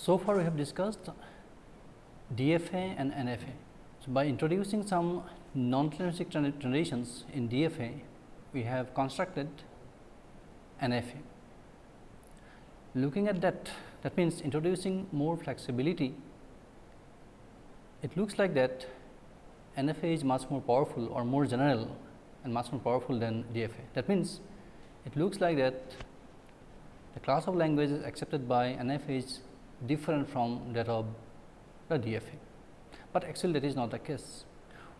So far we have discussed DFA and NFA. So, by introducing some non-deterministic transitions in DFA, we have constructed NFA. Looking at that, that means introducing more flexibility, it looks like that NFA is much more powerful or more general and much more powerful than DFA. That means, it looks like that the class of languages accepted by NFA is different from that of the DFA, but actually that is not the case.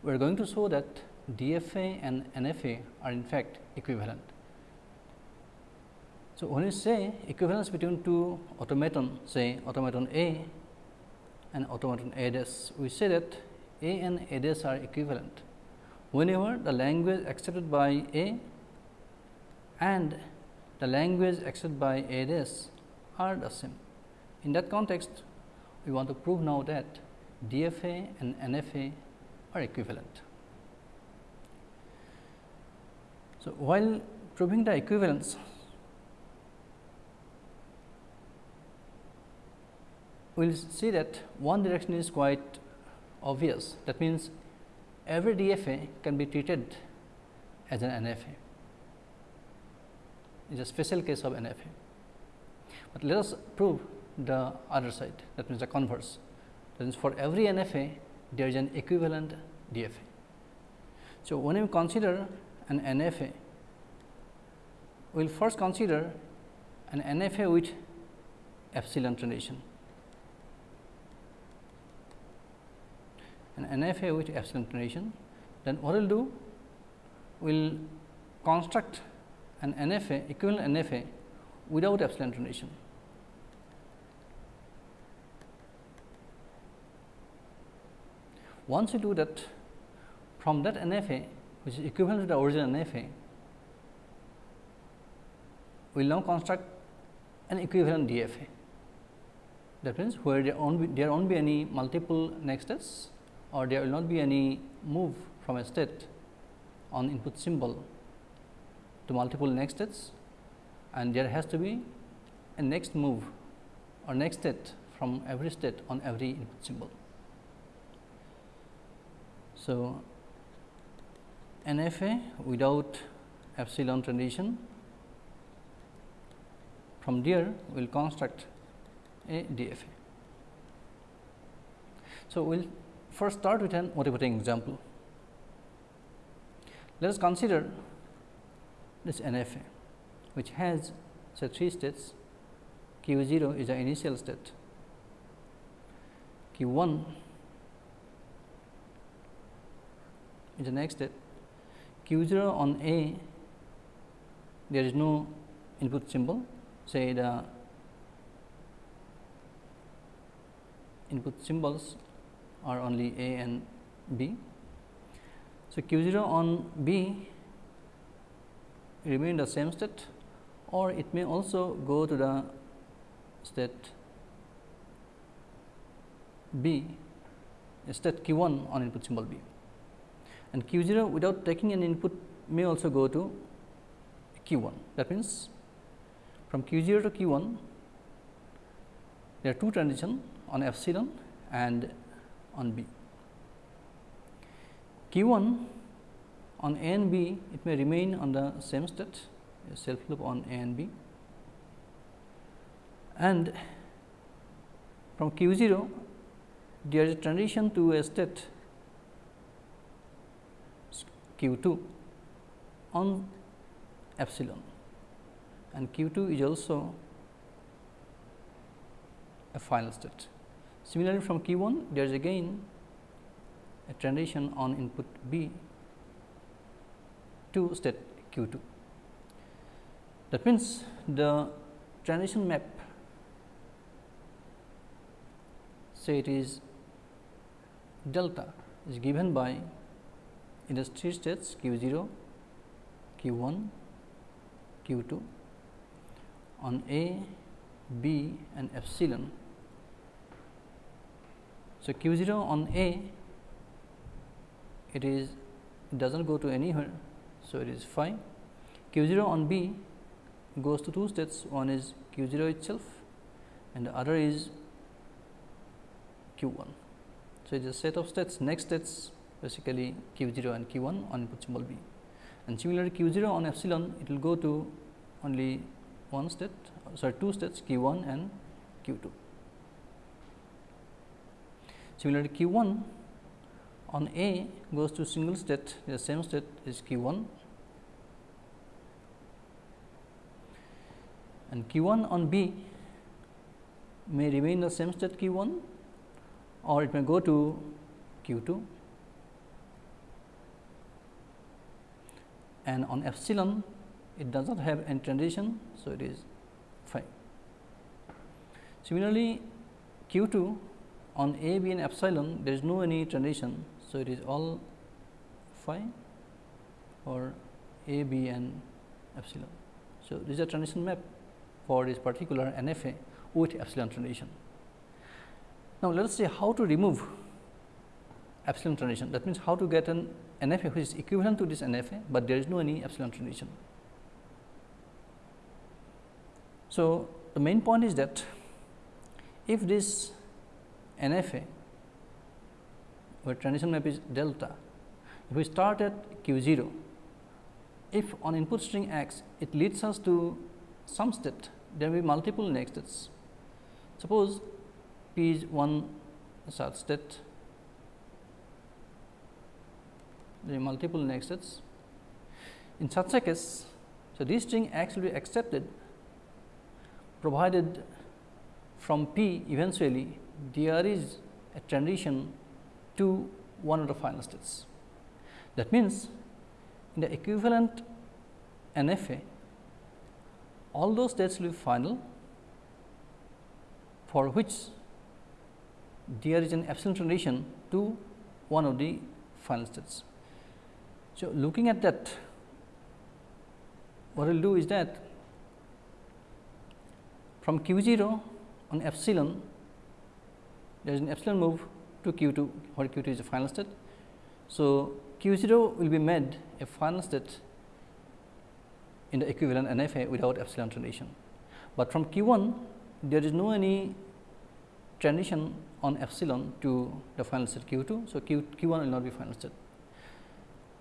We are going to show that DFA and NFA are in fact equivalent. So, when you say equivalence between two automaton say automaton A and automaton A dash, we say that A and A dash are equivalent whenever the language accepted by A and the language accepted by A dash are the same. In that context, we want to prove now that DFA and NFA are equivalent. So, while proving the equivalence, we will see that one direction is quite obvious. That means, every DFA can be treated as an NFA. It is a special case of NFA. But let us prove the other side that means the converse. That means for every NFA there is an equivalent DFA. So, when we consider an NFA we will first consider an NFA with epsilon transition an NFA with epsilon transition then what we will do we will construct an NFA equivalent NFA without epsilon transition Once you do that from that NFA which is equivalent to the original NFA, we will now construct an equivalent DFA. That means, where there won't be, there won't be any multiple next states or there will not be any move from a state on input symbol to multiple next states and there has to be a next move or next state from every state on every input symbol. So, NFA without epsilon transition from there we will construct a DFA. So, we will first start with an motivating example. Let us consider this NFA which has say 3 states q 0 is the initial state, q 1 in the next step. Q 0 on A there is no input symbol. Say the input symbols are only A and B. So, q 0 on B remain the same state or it may also go to the state B state q 1 on input symbol B and q 0 without taking an input may also go to q 1. That means, from q 0 to q 1 there are two transitions on epsilon and on b. q 1 on a and b it may remain on the same state self loop on a and b and from q 0 there is a transition to a state q 2 on epsilon and q 2 is also a final state. Similarly, from q 1 there is again a transition on input B to state q 2. That means, the transition map say it is delta is given by in the three states q 0, q 1, q 2 on A, B and epsilon. So, q 0 on A it is it does not go to anywhere. So, it is phi q 0 on B goes to two states one is q 0 itself and the other is q 1. So, it is a set of states next states basically q 0 and q 1 on input symbol b. And similarly q 0 on epsilon it will go to only one state sorry two states q 1 and q 2. Similarly, q 1 on A goes to single state the same state is q 1 and q 1 on B may remain the same state q 1 or it may go to q 2 and on epsilon it does not have any transition. So, it is phi. Similarly, q 2 on a b and epsilon there is no any transition. So, it is all phi or a b and epsilon. So, this is a transition map for this particular NFA with epsilon transition. Now, let us see how to remove epsilon transition that means how to get an NFA which is equivalent to this NFA, but there is no any epsilon transition. So, the main point is that if this NFA where transition map is delta, if we start at q 0, if on input string x it leads us to some state, there will be multiple next states. Suppose p is one such state, are multiple next states. In such a case, so this string x will be accepted provided from P eventually there is a transition to one of the final states. That means, in the equivalent NFA, all those states will be final for which there is an epsilon transition to one of the final states. So, looking at that, what we will do is that from q 0 on epsilon, there is an epsilon move to q 2, where q 2 is a final state. So, q 0 will be made a final state in the equivalent NFA without epsilon transition. But from q 1, there is no any transition on epsilon to the final state q 2. So, q, q 1 will not be final state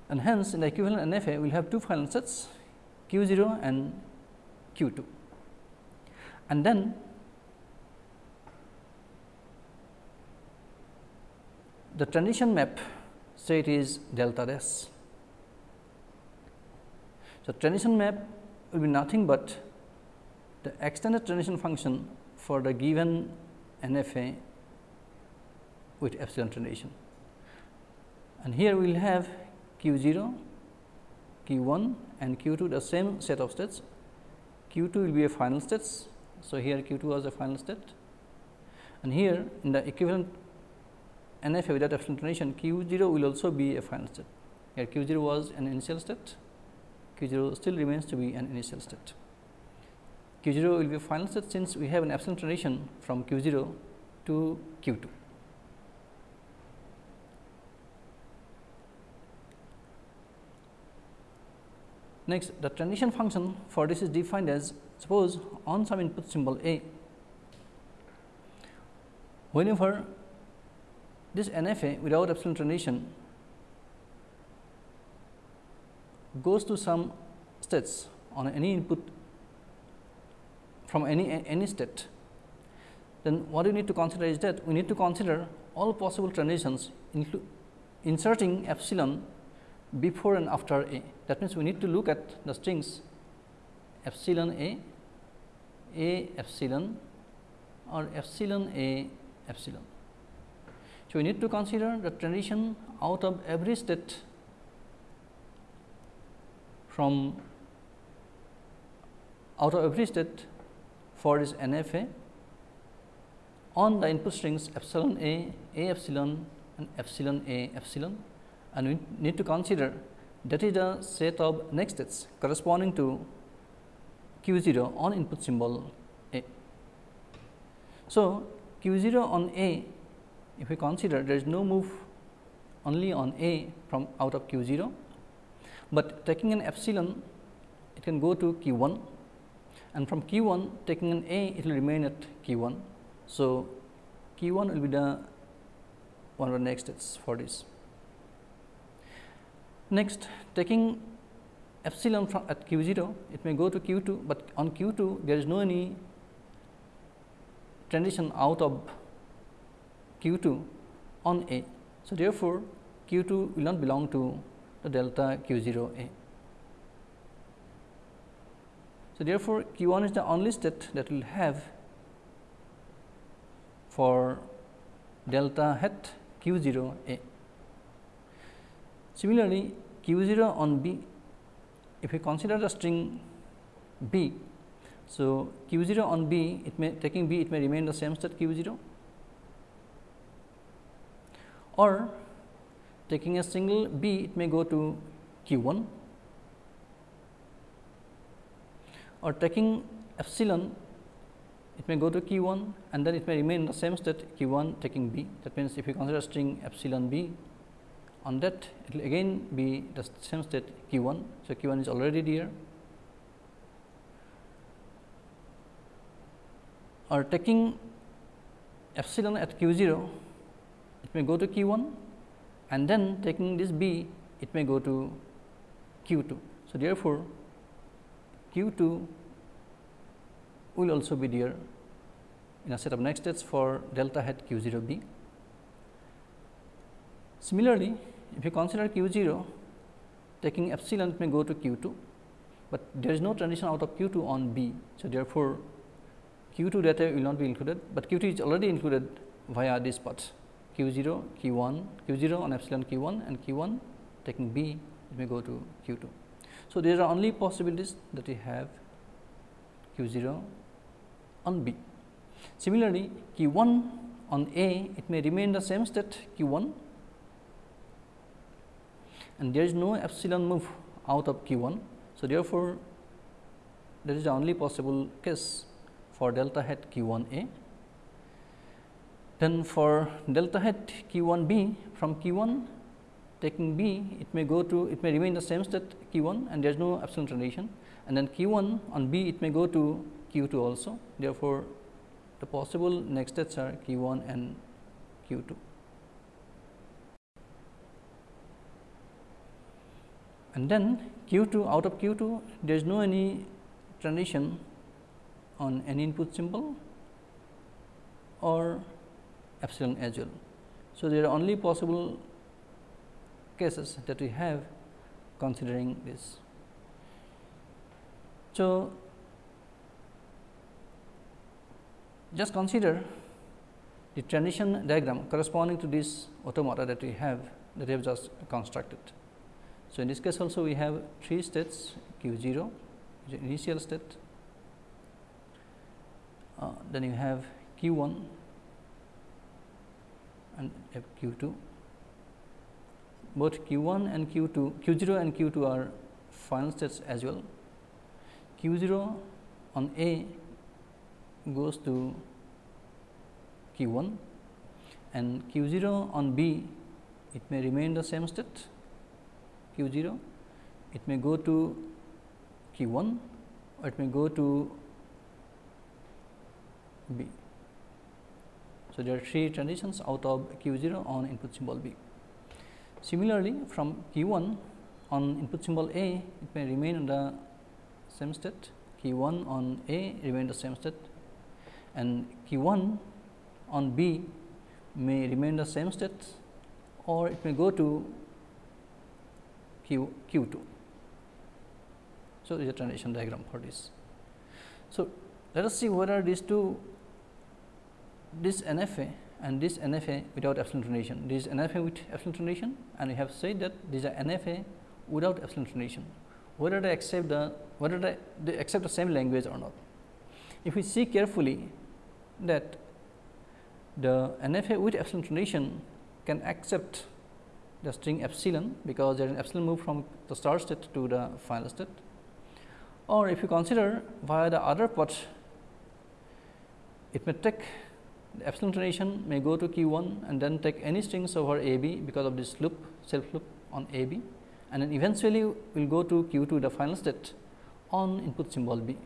and hence in the equivalent NFA we will have two final sets q 0 and q 2 and then the transition map say it is delta s. So, transition map will be nothing but the extended transition function for the given NFA with epsilon transition. And here we will have q 0, q 1 and q 2 the same set of states, q 2 will be a final states so, here q 2 was a final state and here in the equivalent NFA without transition q 0 will also be a final state. Here q 0 was an initial state, q 0 still remains to be an initial state. q 0 will be a final state since we have an epsilon transition from q 0 to q 2. Next, the transition function for this is defined as suppose on some input symbol A, whenever this NFA without epsilon transition goes to some states on any input from any any state, then what we need to consider is that we need to consider all possible transitions inserting epsilon before and after A. That means, we need to look at the strings epsilon A, A epsilon or epsilon A epsilon. So, we need to consider the transition out of every state from out of every state for this NFA on the input strings epsilon A, A epsilon and epsilon A epsilon and we need to consider that is the set of next states corresponding to q 0 on input symbol A. So, q 0 on A if we consider there is no move only on A from out of q 0, but taking an epsilon it can go to q 1 and from q 1 taking an A it will remain at q 1. So, q 1 will be the one of the next steps for this. Next taking epsilon from at q 0 it may go to q 2, but on q 2 there is no any transition out of q 2 on A. So, therefore, q 2 will not belong to the delta q 0 A. So, therefore, q 1 is the only state that will have for delta hat q 0 A. Similarly, q 0 on B, if we consider the string B, so q 0 on B, it may taking B, it may remain the same state q 0 or taking a single B, it may go to q 1 or taking epsilon it may go to q 1 and then it may remain in the same state q 1 taking b. That means, if you consider string epsilon b on that it will again be the same state q 1. So, q 1 is already there or taking epsilon at q 0 it may go to q 1 and then taking this b it may go to q 2. So, therefore, q 2 will also be there in a set of next states for delta hat q 0 b. Similarly, if you consider q 0 taking epsilon it may go to q 2, but there is no transition out of q 2 on b. So, therefore, q 2 data will not be included, but q 2 is already included via this path q 0 q 1 q 0 on epsilon q 1 and q 1 taking b it may go to q 2. So, there are only possibilities that we have q 0 on B. Similarly, q 1 on A it may remain the same state q 1 and there is no epsilon move out of q 1. So, therefore, that is the only possible case for delta hat q 1 A. Then for delta hat q 1 B from q 1 taking B it may go to it may remain the same state q 1 and there is no epsilon transition and then q 1 on B it may go to q 2 also. Therefore, the possible next states are q 1 and q 2. And then q 2 out of q 2 there is no any transition on any input symbol or epsilon as well. So, there are only possible cases that we have considering this. So, Just consider the transition diagram corresponding to this automata that we have that we have just constructed. So, in this case also we have three states q 0 initial state, uh, then you have q 1 and q 2. Both q 1 and q 2 q 0 and q 2 are final states as well. q 0 on A goes to q 1 and q 0 on B it may remain the same state q 0 it may go to q 1 or it may go to B. So, there are three transitions out of q 0 on input symbol B. Similarly, from q 1 on input symbol A it may remain in the same state q 1 on A remain the same state and q 1 on B may remain the same state or it may go to q q 2. So, this is a transition diagram for this. So, let us see whether these two this NFA and this NFA without epsilon transition. This is NFA with epsilon transition and we have said that these are NFA without epsilon transition. Whether they accept the whether they, they accept the same language or not. If we see carefully that the NFA with epsilon transition can accept the string epsilon because there is an epsilon move from the start state to the final state. Or if you consider via the other path it may take the epsilon transition may go to q 1 and then take any strings over a b because of this loop self loop on a b and then eventually will go to q 2 the final state on input symbol b.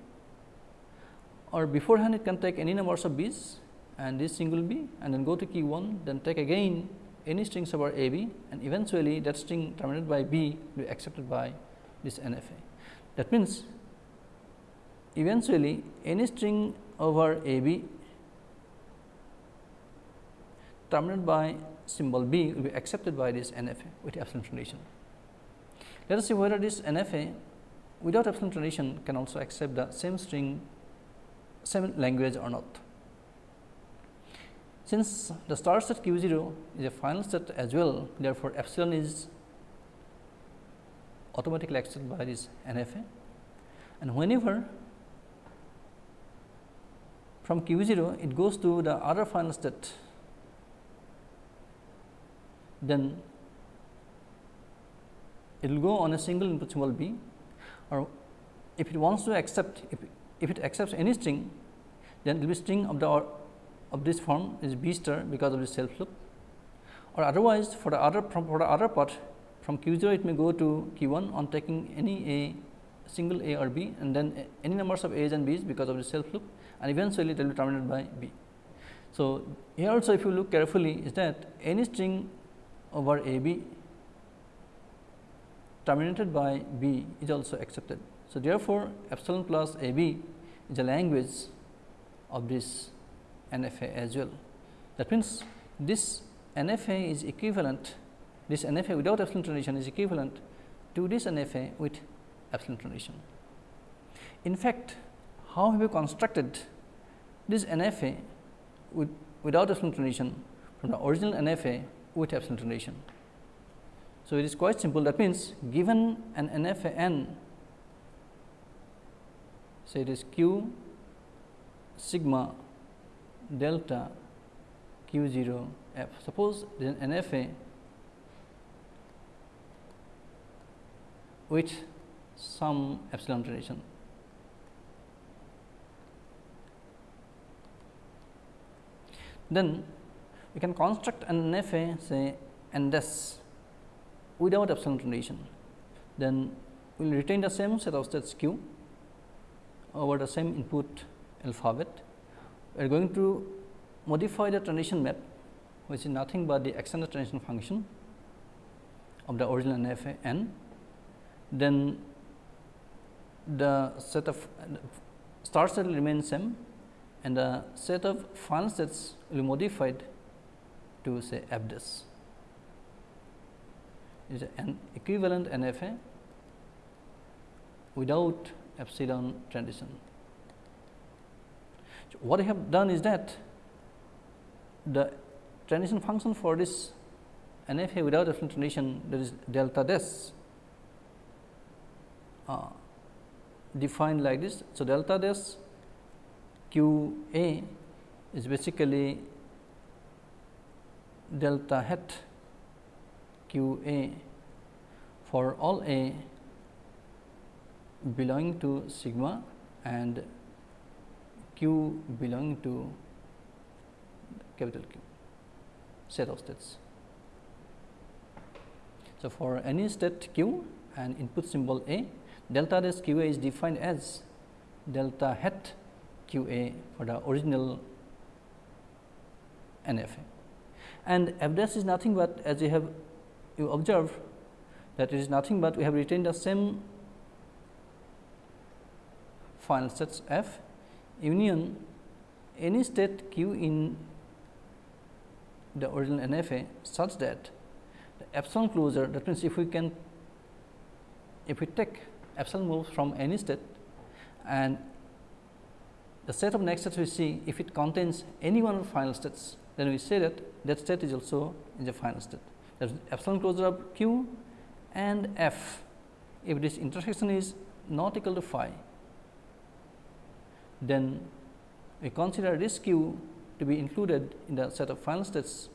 Or beforehand it can take any numbers of b's and this single b and then go to q 1 then take again any strings over A b and eventually that string terminated by b will be accepted by this NFA. That means, eventually any string over A b terminated by symbol b will be accepted by this NFA with epsilon transition. Let us see whether this NFA without epsilon transition can also accept the same string same language or not. Since the start set q 0 is a final set as well, therefore, epsilon is automatically accepted by this NFA and whenever from q 0 it goes to the other final state, then it will go on a single input symbol b or if it wants to accept if, if it accepts any string then it will be string of the of this form is b star because of the self loop or otherwise for the other for the other part from q 0 it may go to q 1 on taking any a single a or b and then any numbers of a's and b's because of the self loop and eventually it will be terminated by b. So, here also if you look carefully is that any string over a b terminated by b is also accepted. So, therefore, epsilon plus a b is a language of this NFA as well. That means, this NFA is equivalent, this NFA without epsilon transition is equivalent to this NFA with epsilon transition. In fact, how have we constructed this NFA with, without epsilon transition from the original NFA with epsilon transition? So, it is quite simple that means, given an NFA n say it is q sigma delta q 0 f. Suppose then NFA with some epsilon transition. Then we can construct an NFA say n dash without epsilon transition. Then we will retain the same set of states q over the same input alphabet we are going to modify the transition map which is nothing but the extended transition function of the original NFA n. Then the set of start set will remain same and the set of final sets will be modified to say f is an equivalent NFA without epsilon transition what I have done is that the transition function for this NFA without epsilon transition that is delta dash uh, defined like this. So, delta dash q a is basically delta hat q a for all a belonging to sigma and q belonging to capital Q set of states. So, for any state q and input symbol a delta dash q a is defined as delta hat q a for the original NFA and f dash is nothing but as you have you observe that it is nothing but we have retained the same final sets f union any state q in the original NFA such that the epsilon closure that means, if we can if we take epsilon moves from any state and the set of next states we see if it contains any one of the final states then we say that that state is also in the final state. That is epsilon closure of q and f. If this intersection is not equal to phi then we consider this q to be included in the set of final states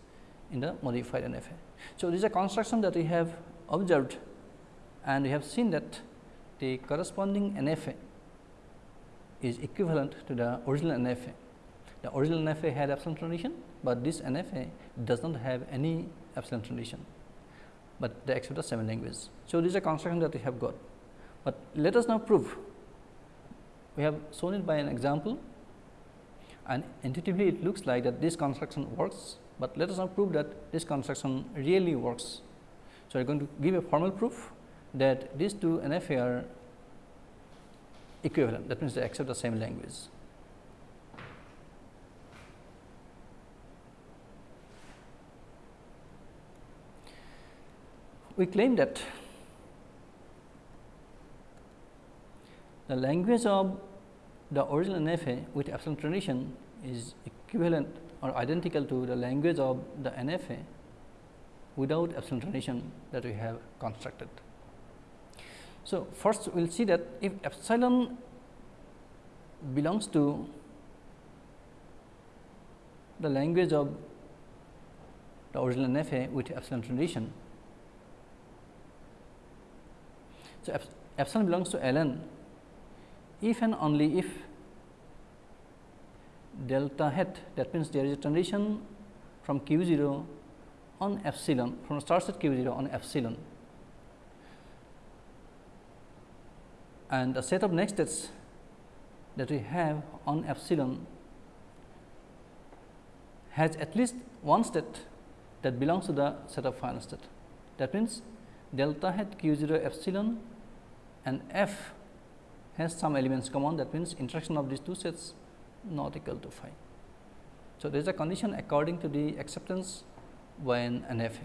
in the modified NFA. So, this is a construction that we have observed and we have seen that the corresponding NFA is equivalent to the original NFA. The original NFA had epsilon transition, but this NFA does not have any epsilon transition, but they accept the same language. So, this is a construction that we have got, but let us now prove we have shown it by an example and intuitively it looks like that this construction works but let us now prove that this construction really works. So, we are going to give a formal proof that these two NFA are equivalent that means they accept the same language. We claim that the language of the original NFA with epsilon transition is equivalent or identical to the language of the NFA without epsilon transition that we have constructed. So, first we will see that if epsilon belongs to the language of the original NFA with epsilon transition. So, epsilon belongs to ln if and only if delta hat that means there is a transition from q 0 on epsilon from starts at q 0 on epsilon and the set of next states that we have on epsilon has at least one state that belongs to the set of final state. That means, delta hat q 0 epsilon and f has some elements common that means intersection of these two sets not equal to phi. So, there is a condition according to the acceptance when an f.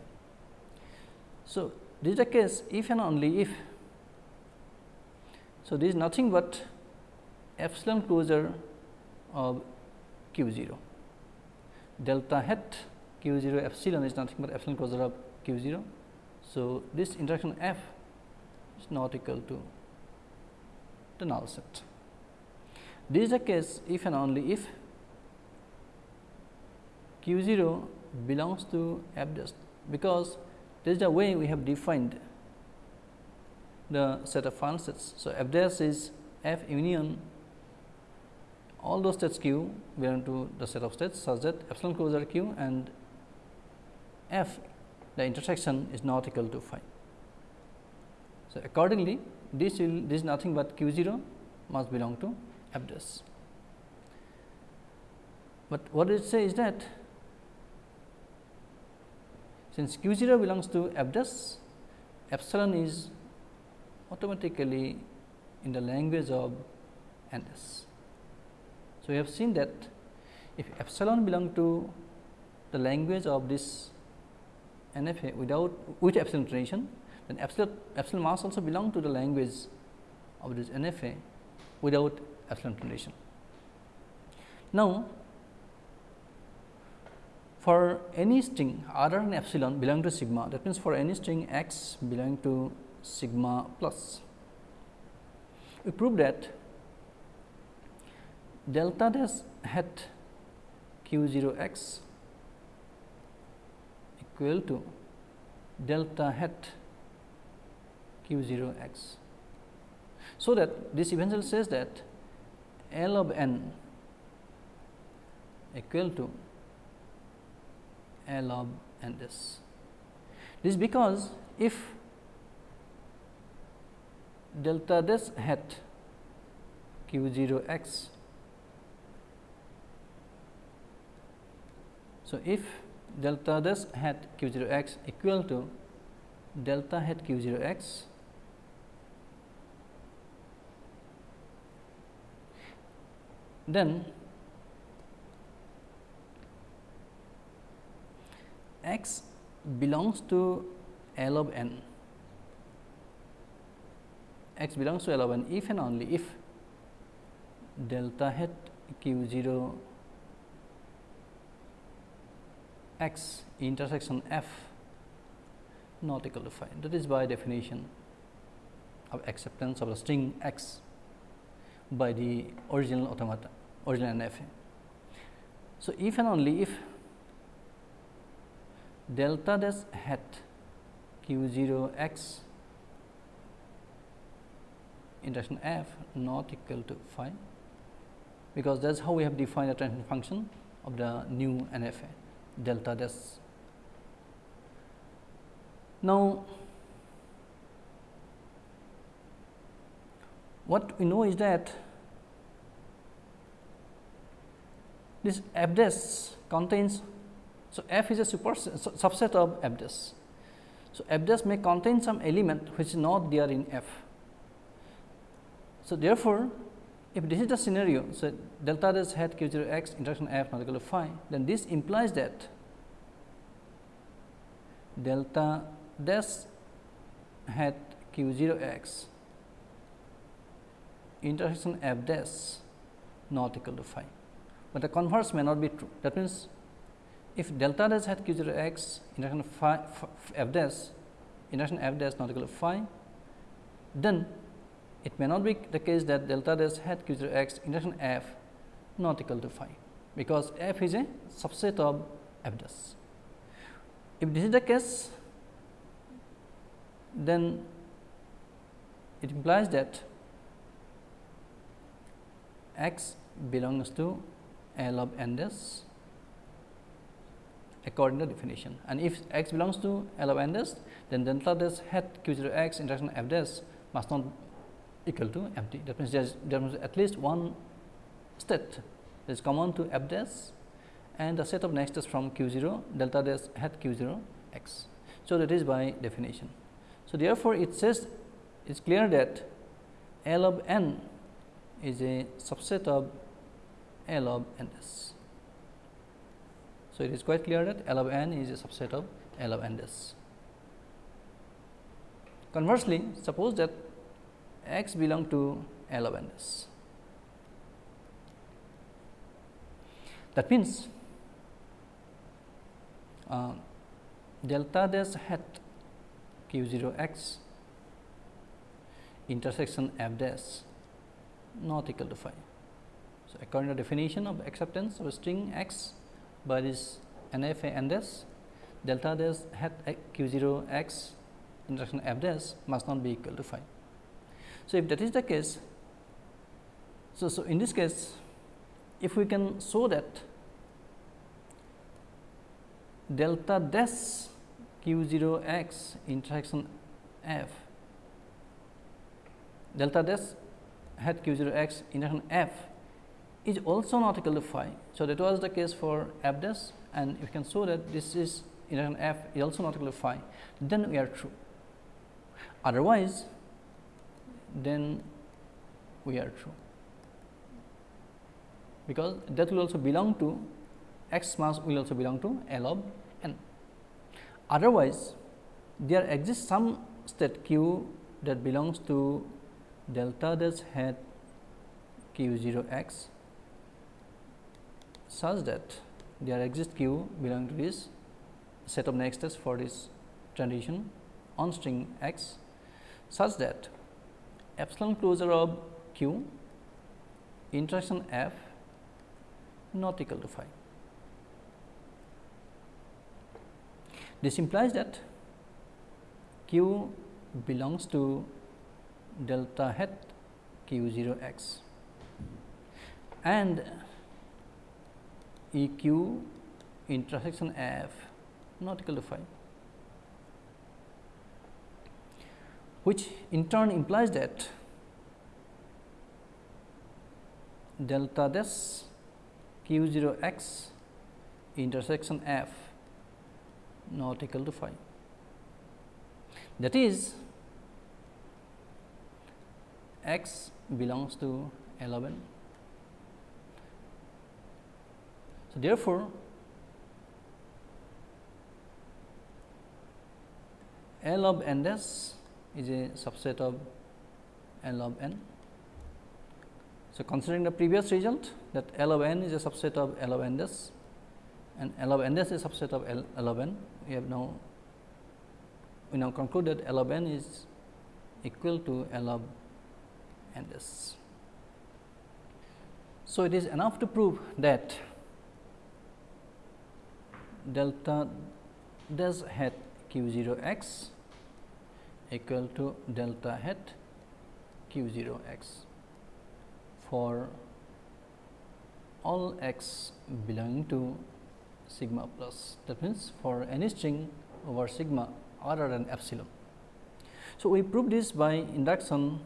So, this is a case if and only if. So, this is nothing but epsilon closure of q 0. Delta hat q 0 epsilon is nothing but epsilon closure of q 0. So, this intersection f is not equal to the null set. This is the case if and only if q 0 belongs to f dash because this is the way we have defined the set of final sets. So, f dash is f union all those states q belong to the set of states such that epsilon closure q and f the intersection is not equal to phi. So, accordingly this will this is nothing but q 0 must belong to f dash. But what it say is that since q 0 belongs to f dash epsilon is automatically in the language of n dash. So, we have seen that if epsilon belong to the language of this NFA without with epsilon transition, then epsilon, epsilon must also belong to the language of this NFA without epsilon transition. Now, for any string other than epsilon belong to sigma that means, for any string x belong to sigma plus, we prove that delta dash hat q 0 x equal to delta hat q 0 x. So, that this eventually says that L of n equal to L of n this. This because if delta this hat q 0 x So, if delta this hat q 0 x equal to delta hat q 0 x then x belongs to L of n. X belongs to L of n if and only if delta hat q 0 x intersection f not equal to phi that is by definition of acceptance of the string x by the original automata original NFA. So, if and only if delta dash hat q 0 x intersection f not equal to phi because that is how we have defined the transition function of the new NFA delta dash. Now, what we know is that this f dash contains So, f is a super subset of f dash. So, f dash may contain some element which is not there in f. So, therefore, if this is the scenario, so delta dash hat q 0 x intersection f not equal to phi, then this implies that delta dash hat q 0 x intersection f dash not equal to phi, but the converse may not be true. That means, if delta dash hat q 0 x intersection phi f dash f dash not equal to phi, then it may not be the case that delta dash hat q 0 x intersection f not equal to phi, because f is a subset of f dash. If this is the case, then it implies that x belongs to L of n dash according to definition and if x belongs to L of n dash then delta dash hat q 0 x intersection f dash must not equal to empty. That means, there is at least one state that is common to f dash and the set of next is from q 0 delta dash hat q 0 x. So, that is by definition. So, therefore, it says it is clear that L of n is a subset of L of n s. So, it is quite clear that L of n is a subset of L of n s. Conversely, suppose that x belong to L of n s. That means, uh, delta dash hat q 0 x intersection f dash not equal to phi. So, according to definition of acceptance of a string x by this n f a n dash delta dash hat q 0 x intersection f dash must not be equal to phi. So, if that is the case, so, so in this case if we can show that delta dash q 0 x intersection f delta dash hat q 0 x intersection f is also not equal to phi. So, that was the case for f dash and you can show that this is intersection f is also not equal to phi, then we are true. Otherwise, then we are true, because that will also belong to x mass will also belong to L of n. Otherwise, there exists some state q that belongs to delta dash hat q 0 x such that there exists q belonging to this set of nexters for this transition on string x such that epsilon closure of q intersection f not equal to phi. This implies that q belongs to delta hat q 0 x and E q intersection f not equal to phi, which in turn implies that delta this q 0 x intersection f not equal to phi. That is, x belongs to 11 So, therefore, L of n dash is a subset of L of n. So, considering the previous result that L of n is a subset of L of n dash and L of n dash is a subset of L, L of n, we have now we now conclude that L of n is equal to L of and this. So, it is enough to prove that delta dash hat q 0 x equal to delta hat q 0 x for all x belonging to sigma plus that means for any string over sigma other than epsilon. So, we prove this by induction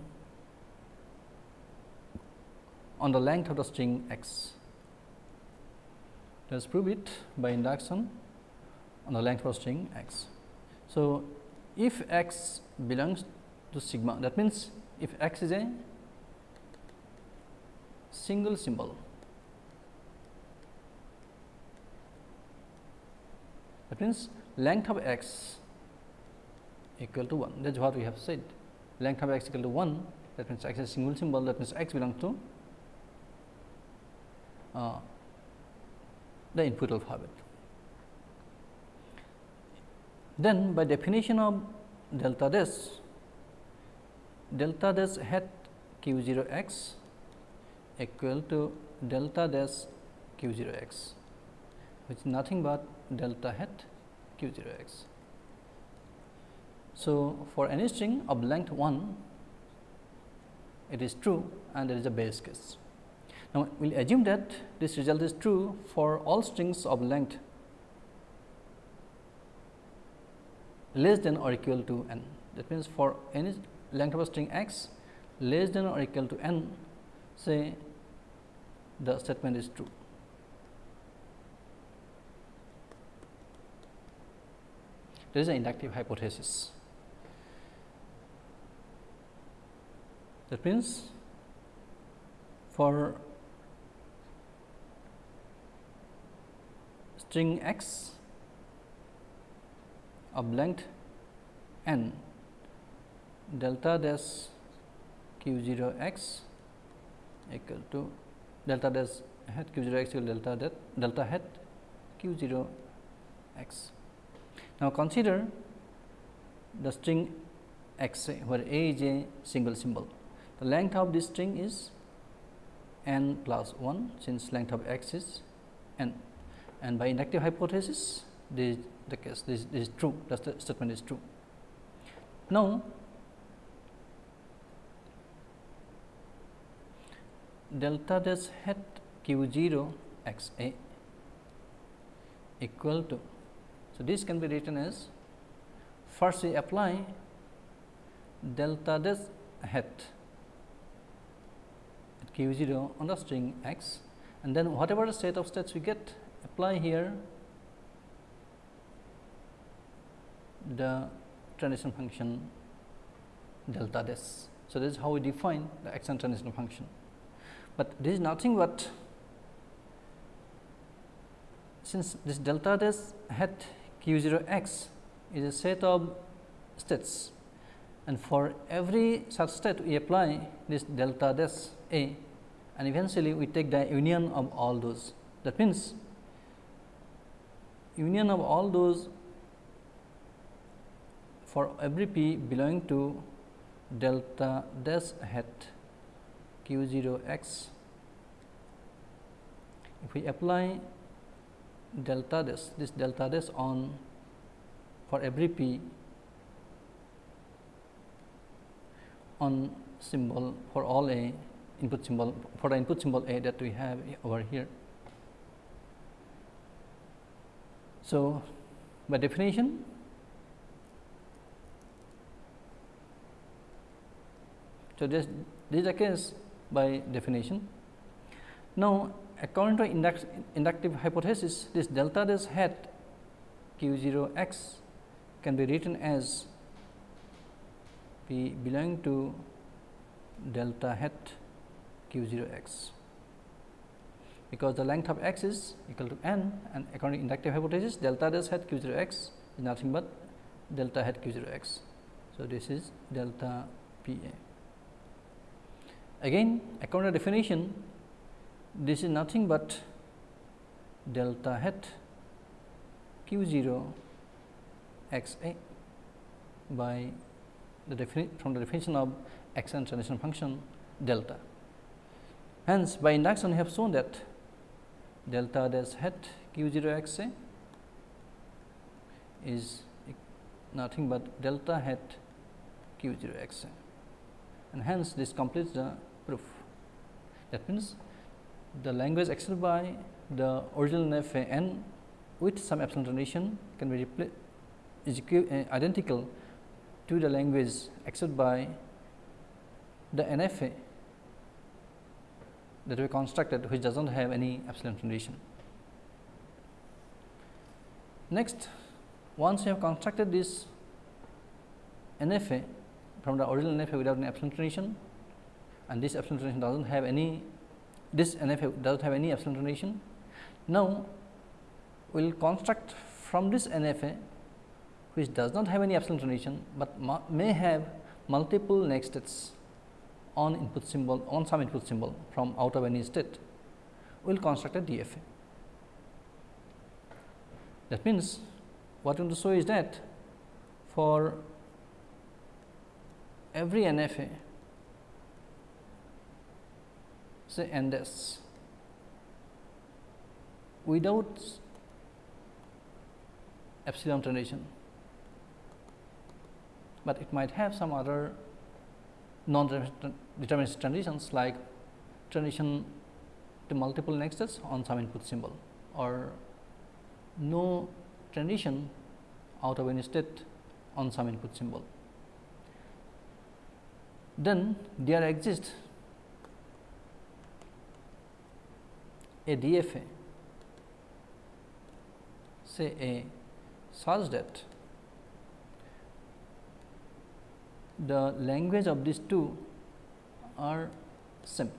on the length of the string x. Let us prove it by induction on the length of string x. So, if x belongs to sigma that means, if x is a single symbol that means length of x equal to 1 that is what we have said length of x equal to 1 that means x is a single symbol that means x belongs to uh, the input alphabet. Then by definition of delta dash delta dash hat q 0 x equal to delta dash q 0 x which is nothing but delta hat q 0 x. So, for any string of length 1 it is true and there is a base case. Now, we will assume that this result is true for all strings of length less than or equal to n. That means, for any length of a string x less than or equal to n say the statement is true. There is an inductive hypothesis. That means, for string x of length n delta dash q 0 x equal to delta dash hat q 0 x equal delta that delta hat q 0 x. Now, consider the string x where a is a single symbol. The length of this string is n plus 1 since length of x is n and by inductive hypothesis this the case this, this is true the statement is true. Now, delta dash hat q 0 x a equal to. So, this can be written as first we apply delta dash hat q 0 on the string x and then whatever the set of states we get apply here the transition function delta dash. So, this is how we define the action transition function, but this is nothing but since this delta dash hat q 0 x is a set of states and for every such state we apply this delta dash a and eventually we take the union of all those. That means, union of all those for every p belonging to delta dash hat q 0 x. If we apply delta dash this delta dash on for every p on symbol for all a input symbol for the input symbol a that we have over here. So, by definition so this, this is the case by definition. Now, according to induct, inductive hypothesis this delta hat q 0 x can be written as p belonging to delta hat q 0 x because the length of x is equal to n and according to inductive hypothesis delta dash hat q 0 x is nothing but delta hat q 0 x. So, this is delta p a. Again according to definition this is nothing but delta hat q 0 x a by the defini from the definition of x and transition function delta. Hence, by induction we have shown that delta dash hat q 0 x a is nothing but delta hat q 0 x a and hence this completes the proof. That means, the language accepted by the original NF n with some epsilon transition can be is uh, identical to the language accepted by the NFA that we constructed which does not have any epsilon transition. Next once you have constructed this NFA from the original NFA without any epsilon transition and this epsilon transition does not have any this NFA does not have any epsilon transition. Now, we will construct from this NFA which does not have any epsilon transition, but may have multiple next states on input symbol on some input symbol from out of any state, we will construct a DFA. That means, what I want to show is that for every NFA say n dash without epsilon transition, but it might have some other non-deterministic transitions like transition to multiple nexus on some input symbol or no transition out of any state on some input symbol. Then there exists a DFA say a such that the language of these two are same.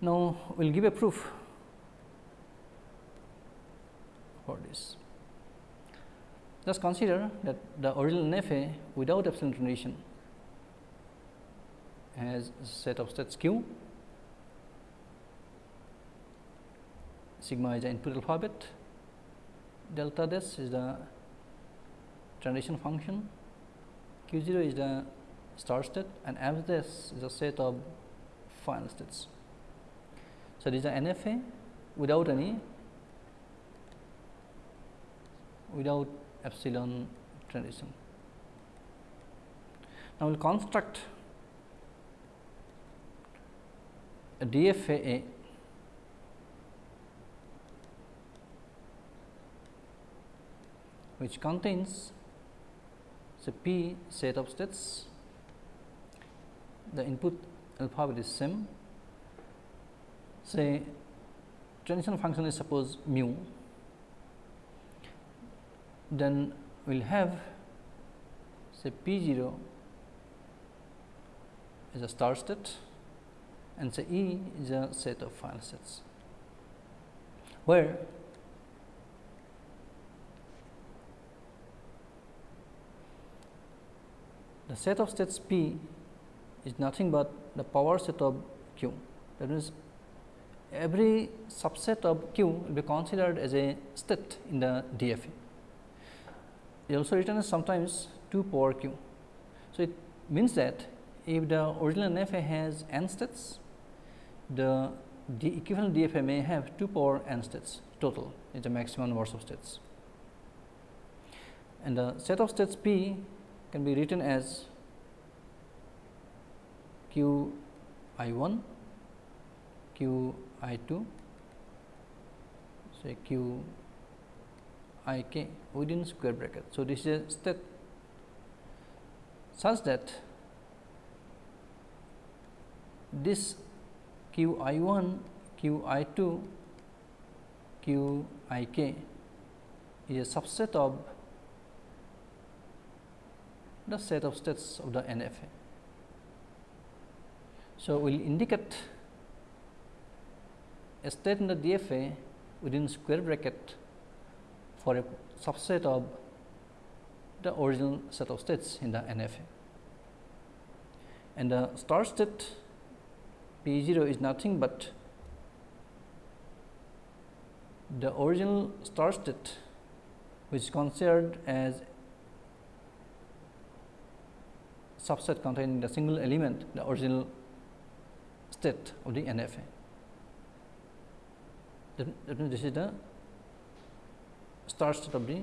Now, we will give a proof for this. Just consider that the original NFA without epsilon transition has set of states q, sigma is the input alphabet, delta dash is the transition function, q 0 is the start state and f dash is a set of final states. So, this is an NFA without any without epsilon transition. Now, we will construct a DFA which contains say p set of states, the input alphabet is same. Say transition function is suppose mu, then we will have say p 0 is a start state and say E is a set of final states, where the set of states P is nothing but the power set of Q that means every subset of Q will be considered as a state in the DFA. It also written as sometimes 2 power Q. So, it means that if the original NFA has n states, the equivalent DFA may have 2 power n states total is the maximum number of states. And the set of states P can be written as Q i 1, Q I 2 say q i k within square bracket. So, this is a state such that this q i 1 q i 2 q i k is a subset of the set of states of the NFA. So, we will indicate a state in the DFA within square bracket for a subset of the original set of states in the NFA. And the start state P 0 is nothing but the original start state which is considered as subset containing the single element the original state of the NFA that means this is the start state of the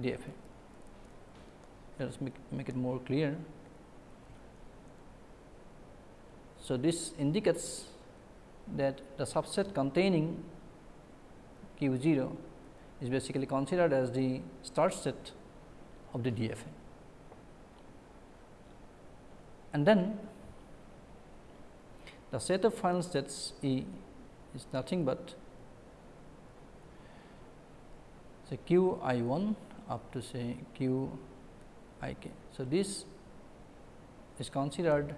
DFA. Let us make, make it more clear. So, this indicates that the subset containing Q 0 is basically considered as the start state of the DFA and then the set of final states E is nothing but say q i 1 up to say q i k. So, this is considered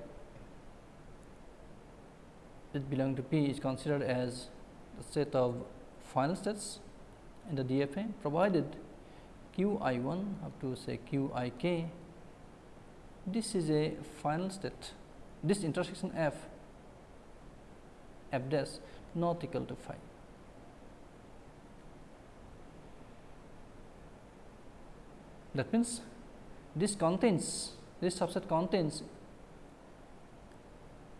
it belong to P is considered as the set of final states in the DFA provided q i 1 up to say q i k this is a final state this intersection f f dash not equal to phi. That means, this contains this subset contains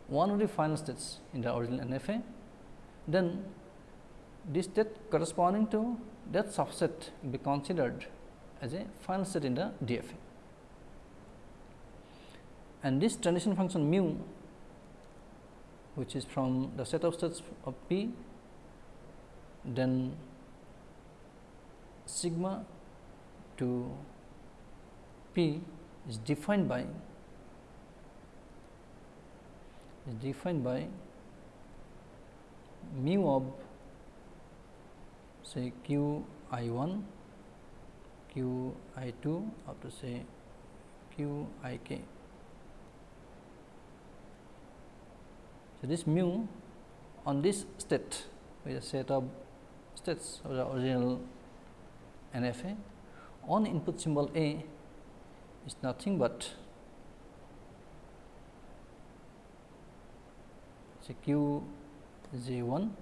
one of the final states in the original NFA, then this state corresponding to that subset will be considered as a final state in the DFA. And this transition function mu which is from the set of states of P, then sigma to P is defined by is defined by mu of say q i 1 q i 2 up to say q i k. So, this mu on this state with a set of states of the original NFA on input symbol A is nothing but say q j 1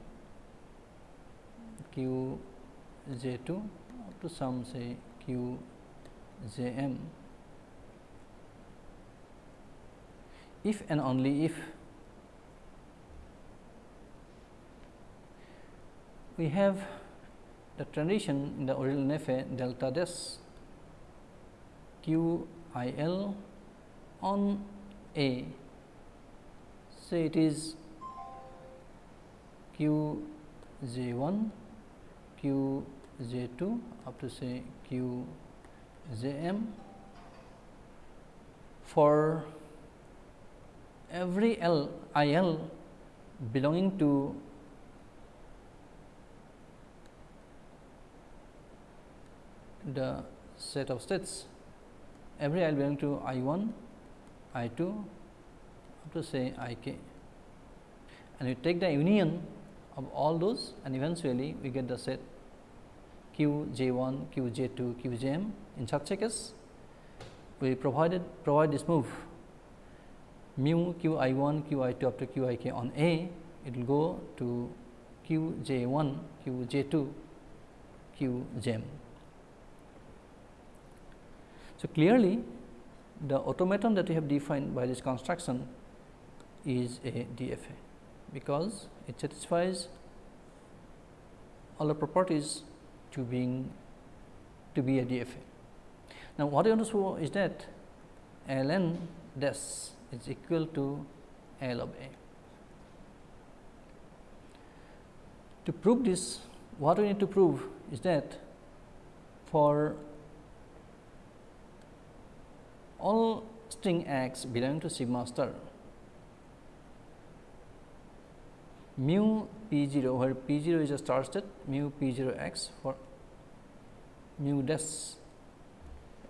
q j 2 up to some say q j m. If and only if we have the transition in the original NFA delta dash q i l on A. So, it is q j 1, q j 2 up to say q j m for every L I L belonging to the set of states every i belong to i 1, i 2 up to say i k and we take the union of all those and eventually we get the set q j 1, q j 2, q j m. In such a case, we provided provide this move mu q i 1, q i 2 up to q i k on A, it will go to q j 1, q j 2, q j m. So, clearly the automaton that we have defined by this construction is a DFA, because it satisfies all the properties to being to be a DFA. Now, what I want to show is that L n dash is equal to L of A. To prove this, what we need to prove is that for all string x belonging to sigma star mu p 0 where p 0 is a star state mu p 0 x for mu dash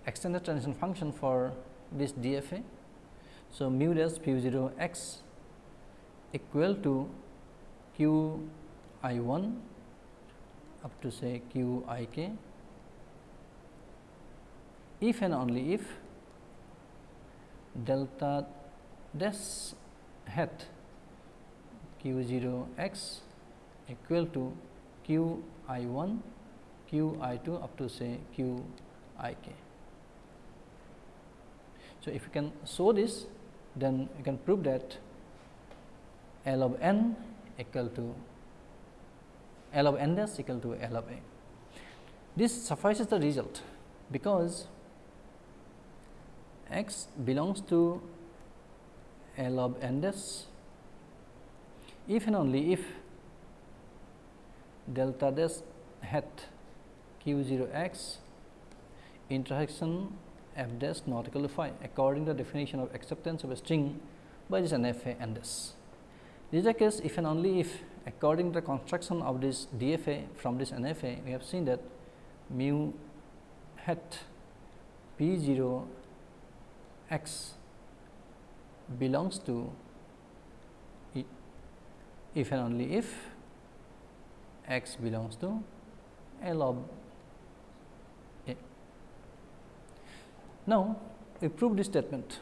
extended transition function for this DFA. So, mu dash p 0 x equal to q i 1 up to say q i k if and only if delta dash hat q 0 x equal to q i 1 q i 2 up to say q i k. So, if you can show this then you can prove that L of n equal to L of n dash equal to L of a. This suffices the result because x belongs to L of n dash if and only if delta dash hat q 0 x intersection f dash not equal to phi according to the definition of acceptance of a string by this NFA n dash. This is the case if and only if according to the construction of this DFA from this NFA we have seen that mu hat p 0 x belongs to if and only if x belongs to L of A. Now, we prove this statement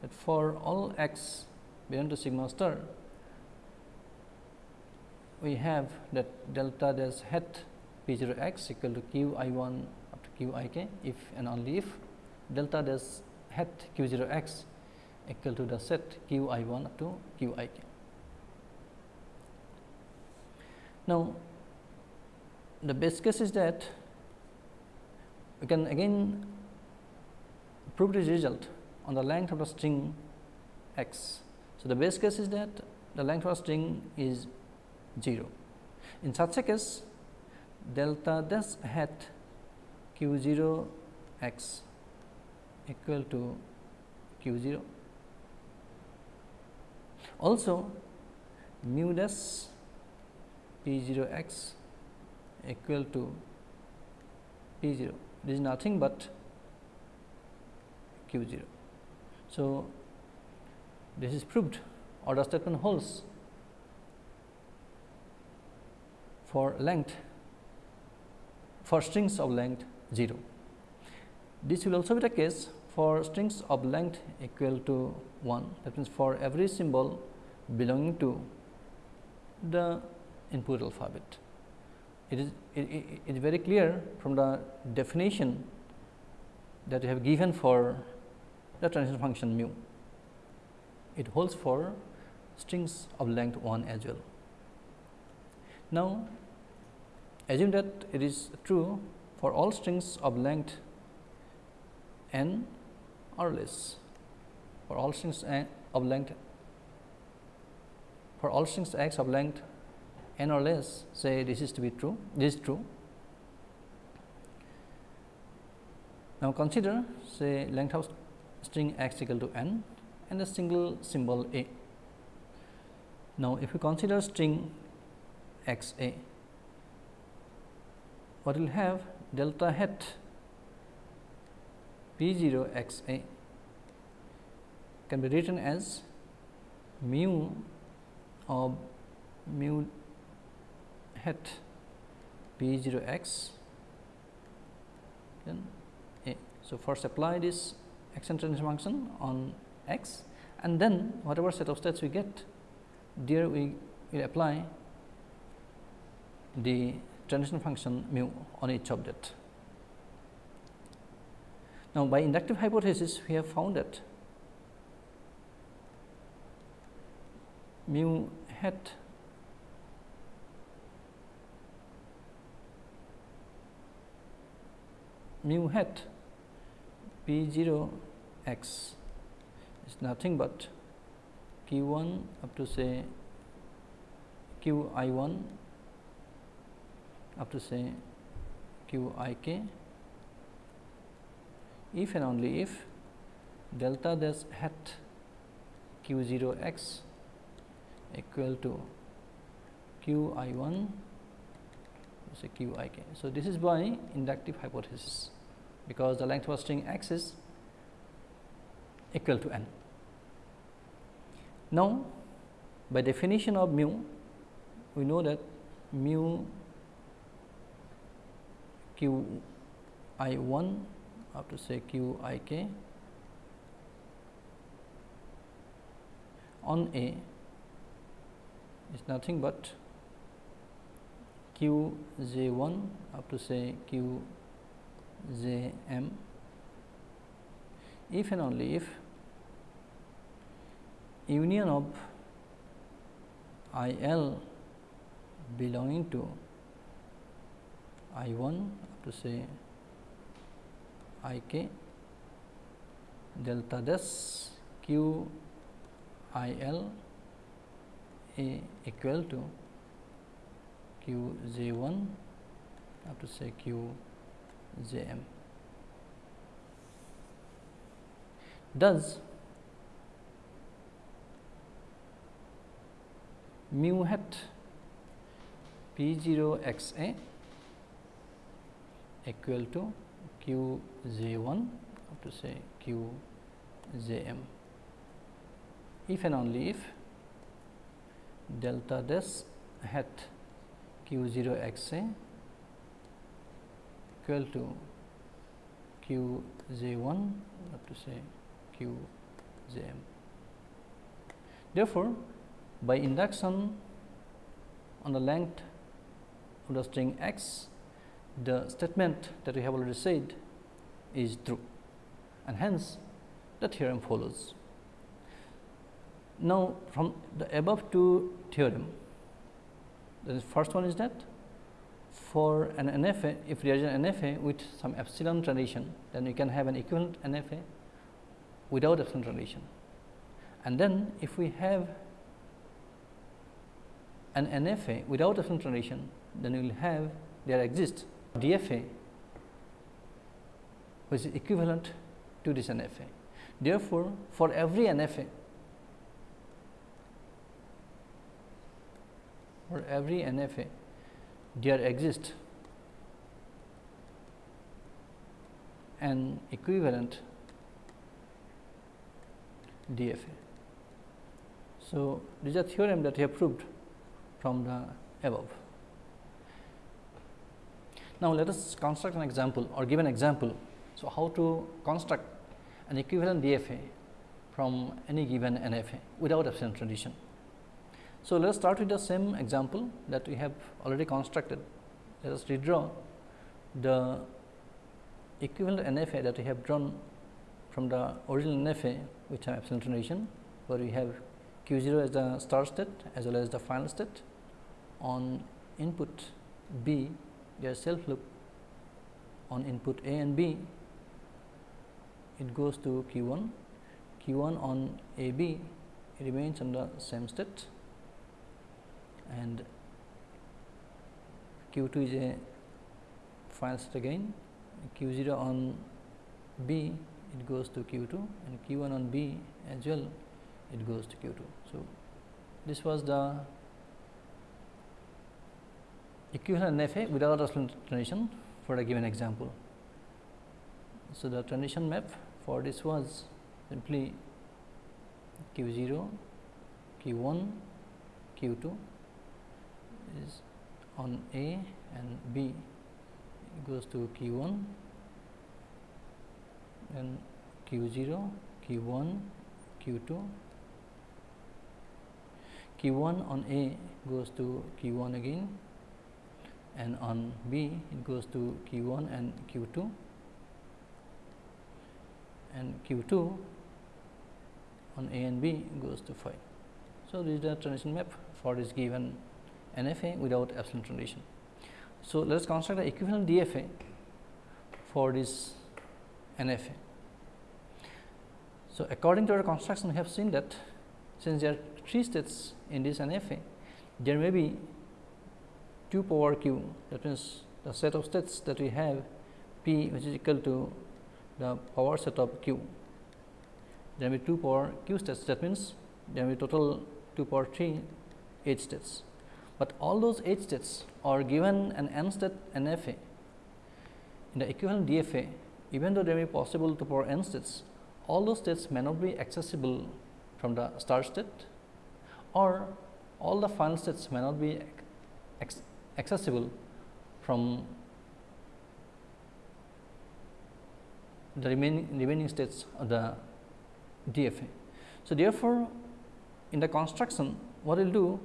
that for all x belong to sigma star, we have that delta dash hat p 0 x equal to q i 1 up to q i k if and only if delta dash hat q 0 x equal to the set q i 1 up to q i k. Now, the best case is that we can again prove this result on the length of the string x. So, the best case is that the length of the string is 0. In such a case, delta dash hat q 0 x equal to q 0. Also, mu dash p 0 x equal to p 0 this is nothing but q 0. So, this is proved or the statement holds for length for strings of length 0. This will also be the case for strings of length equal to 1 that means for every symbol belonging to the input alphabet. It is it, it, it is very clear from the definition that we have given for the transition function mu. It holds for strings of length 1 as well. Now, assume that it is true for all strings of length n or less for all strings of length for all strings x of length n or less say this is to be true, this is true. Now, consider say length of string x equal to n and a single symbol a. Now, if we consider string x a, what will have delta hat p 0 x a can be written as mu of mu hat p 0 x then a. So, first apply this extend transition function on x and then whatever set of states we get there we will apply the transition function mu on each that. Now, by inductive hypothesis we have found that mu hat mu hat p 0 x is nothing but q 1 up to say q i 1 up to say q i k if and only if delta dash hat q 0 x equal to q i 1 say q i k. So, this is by inductive hypothesis because the length of string x is equal to n. Now, by definition of mu, we know that mu q i 1 up to say q i k. On A is nothing but q j 1 Have to say q j m. If and only if union of I L belonging to I 1 Have to say I k delta dash q I L a equal to q j 1 up to say q j m. Does mu hat p 0 x a equal to q j 1 have to say q j m if and only if delta dash hat q 0 x a equal to q j 1 up to say q j m. Therefore, by induction on the length of the string x, the statement that we have already said is true and hence the theorem follows. Now, from the above two theorem, the first one is that for an NFA, if there is an NFA with some epsilon transition, then we can have an equivalent NFA without epsilon transition. And then if we have an NFA without epsilon transition, then we will have there exists DFA which is equivalent to this NFA. Therefore, for every NFA, for every NFA, there exists an equivalent DFA. So, this is a theorem that we have proved from the above. Now, let us construct an example or give an example. So, how to construct an equivalent DFA from any given NFA without epsilon transition. So, let us start with the same example that we have already constructed. Let us redraw the equivalent NFA that we have drawn from the original NFA which have epsilon transition, where we have q 0 as the start state as well as the final state on input B there is self loop on input A and B it goes to q 1 q 1 on A B remains on the same state. And q 2 is a final state again. Q 0 on B it goes to q 2 and q 1 on B as well it goes to q 2. So, this was the equivalent NFA without a transition for a given example. So, the transition map for this was simply q 0, q 1, q 2 is on A and B goes to Q 1 then Q 0, Q 1, Q 2 Q 1 on A goes to Q 1 again and on B it goes to Q 1 and Q 2 and Q 2 on A and B goes to phi. So, this is the transition map for this given NFA without epsilon transition. So, let us construct the equivalent DFA for this NFA. So, according to our construction we have seen that since there are three states in this NFA, there may be 2 power q that means the set of states that we have p which is equal to the power set of q. There may be 2 power q states that means there may be total 2 power 3 h states but all those h states are given an n state NFA. In the equivalent DFA, even though they may be possible to power n states, all those states may not be accessible from the start state or all the final states may not be accessible from the remaining remaining states of the DFA. So, therefore, in the construction what we will do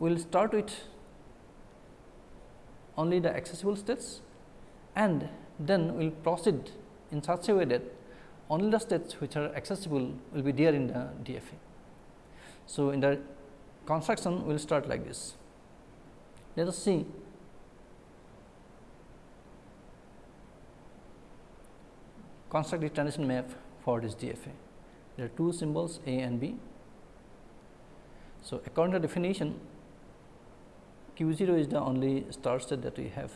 we will start with only the accessible states and then we will proceed in such a way that only the states which are accessible will be there in the DFA. So, in the construction we will start like this. Let us see construct the transition map for this DFA. There are two symbols A and B. So, according to definition q 0 is the only start state that we have.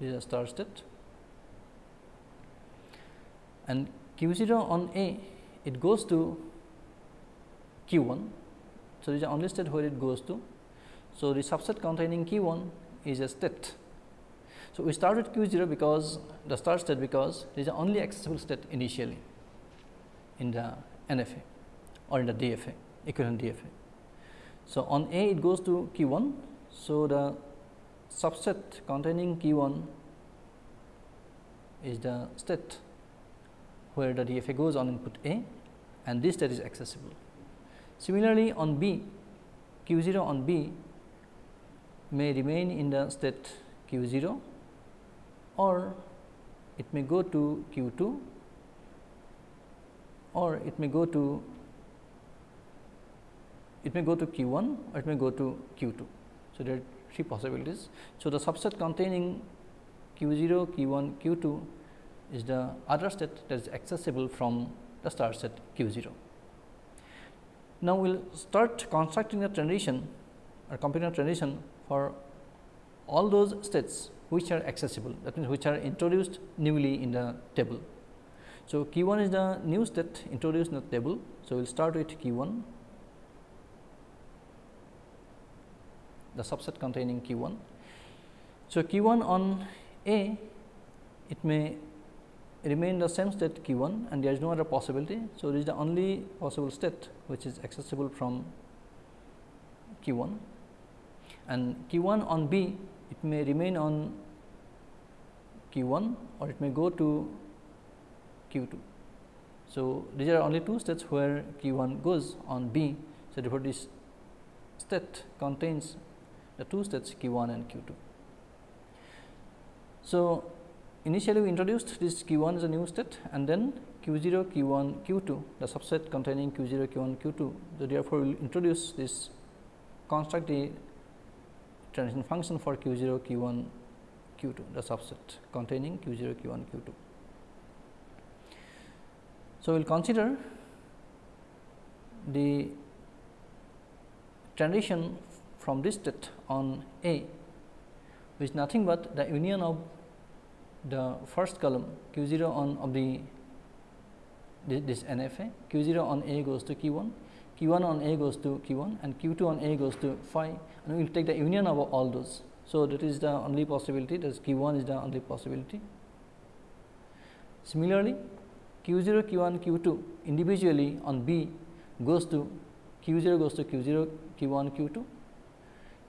This is a start state and q 0 on A it goes to q 1. So, this is the only state where it goes to. So, the subset containing q 1 is a state. So, we start with q 0 because the start state because it is the only accessible state initially in the NFA or in the DFA equivalent DFA. So, on A it goes to q 1. So, the subset containing q 1 is the state where the DFA goes on input A and this state is accessible. Similarly, on B q 0 on B may remain in the state q 0 or it may go to q 2 or it may go to it may go to q 1 or it may go to q 2. So, there are three possibilities. So, the subset containing q 0, q 1, q 2 is the other state that is accessible from the start set q 0. Now, we will start constructing a transition or computing a transition for all those states which are accessible that means, which are introduced newly in the table. So, q 1 is the new state introduced in the table. So, we will start with q 1 the subset containing q 1. So, q 1 on A it may remain the same state q 1 and there is no other possibility. So, this is the only possible state which is accessible from q 1 and q 1 on B it may remain on q 1 or it may go to q 2. So, these are only two states where q 1 goes on B. So, therefore, this state contains the two states q 1 and q 2. So, initially we introduced this q 1 as a new state and then q 0 q 1 q 2 the subset containing q 0 q 1 q 2. So, therefore, we will introduce this construct the transition function for q 0 q 1 q 2 the subset containing q 0 q 1 q 2. So, we will consider the transition from this state on A which is nothing but the union of the first column q 0 on of the this NFA q 0 on A goes to q 1, q 1 on A goes to q 1 and q 2 on A goes to phi and we will take the union of all those. So, that is the only possibility that is q 1 is the only possibility. Similarly, q 0 q 1 q 2 individually on B goes to q 0 goes to q 0 q 1 q 2,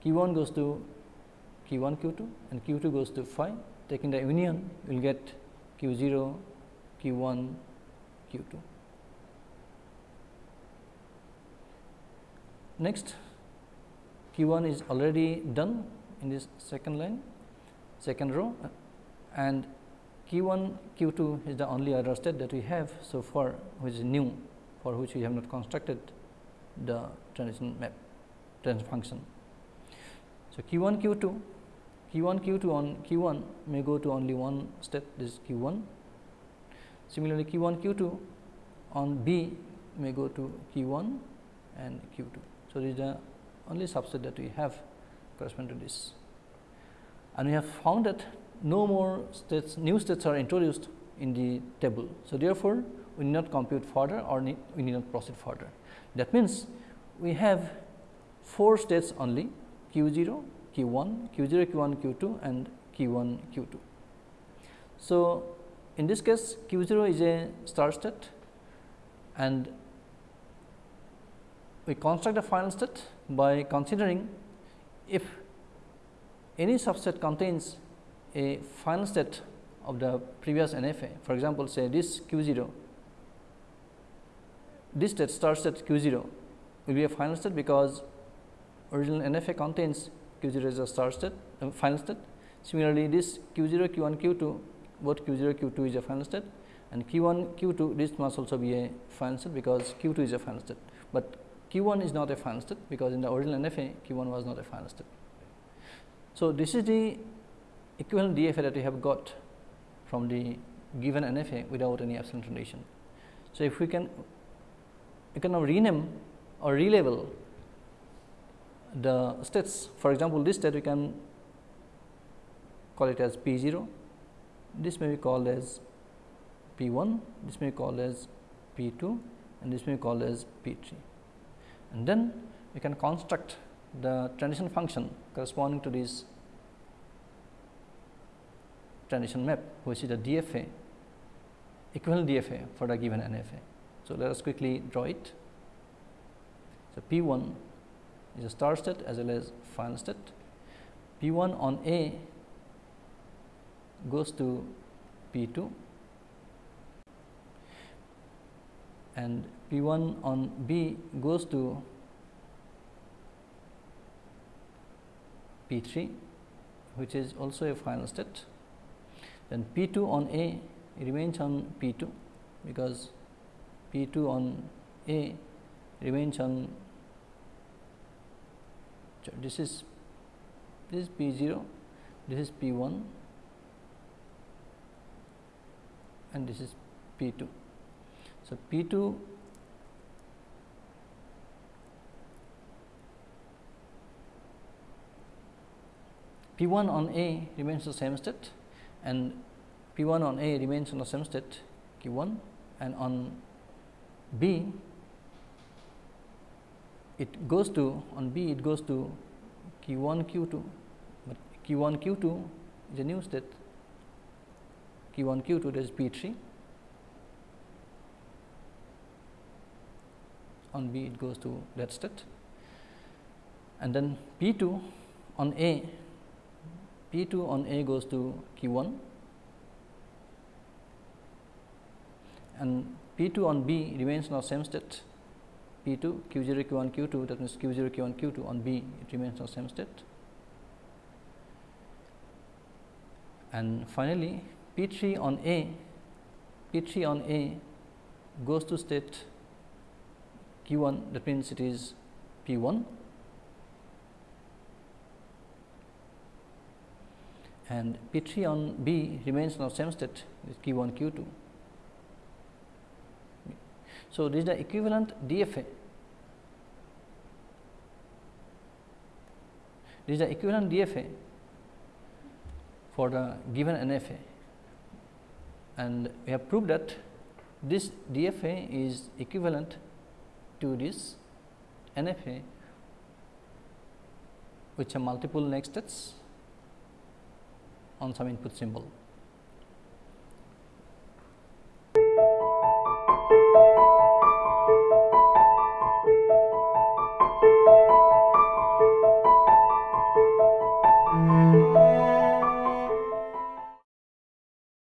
q 1 goes to q 1 q 2 and q 2 goes to phi taking the union we will get q 0, q 1, q 2. Next q 1 is already done in this second line second row and q 1 q 2 is the only other state that we have so far which is new for which we have not constructed the transition map transition function. So, q 1 q 2 q 1 q 2 on q 1 may go to only one step this is q 1. Similarly, q 1 q 2 on B may go to q 1 and q 2. So, this is the only subset that we have corresponding to this and we have found that no more states new states are introduced in the table. So, therefore, we need not compute further or need, we need not proceed further. That means, we have 4 states only q 0, q 1, q 0, q 1, q 2 and q 1, q 2. So, in this case q 0 is a start state and we construct a final state by considering if any subset contains a final state of the previous NFA. For example, say this q 0, this state start state q 0 will be a final state because original NFA contains q 0 is a start state uh, final state. Similarly, this q 0 q 1 q 2 both q 0 q 2 is a final state and q 1 q 2 this must also be a final state because q 2 is a final state, but q 1 is not a final state because in the original NFA q 1 was not a final state. So, this is the equivalent DFA that we have got from the given NFA without any epsilon transition. So, if we can we can now rename or relabel the states for example, this state we can call it as P 0, this may be called as P 1, this may be called as P 2 and this may be called as P 3. And then we can construct the transition function corresponding to this transition map which is the DFA equivalent DFA for the given NFA. So, let us quickly draw it. So, P 1 is a start state as well as final state. P 1 on A goes to P 2 and P 1 on B goes to P 3 which is also a final state. Then P 2 on A remains on P 2 because P 2 on A remains on this is this is P 0, this is P 1 and this is P 2. So, P 2 P 1 on A remains the same state and P 1 on A remains on the same state Q 1 and on B it goes to on B it goes to Q 1 Q 2, but Q 1 Q 2 is a new state. Q 1 Q 2 that is P 3 on B it goes to that state. And then P 2 on A P 2 on A goes to Q 1 and P 2 on B remains in the same state P 2 Q 0 Q 1 Q 2 that means Q 0 Q 1 Q 2 on B it remains in the same state and finally P 3 on A P 3 on A goes to state Q 1 that means it is P 1 and P 3 on B remains in the same state with Q 1 Q 2. So, this is the equivalent DFA. This is the equivalent DFA for the given NFA and we have proved that this DFA is equivalent to this NFA which have multiple next states on some input symbol.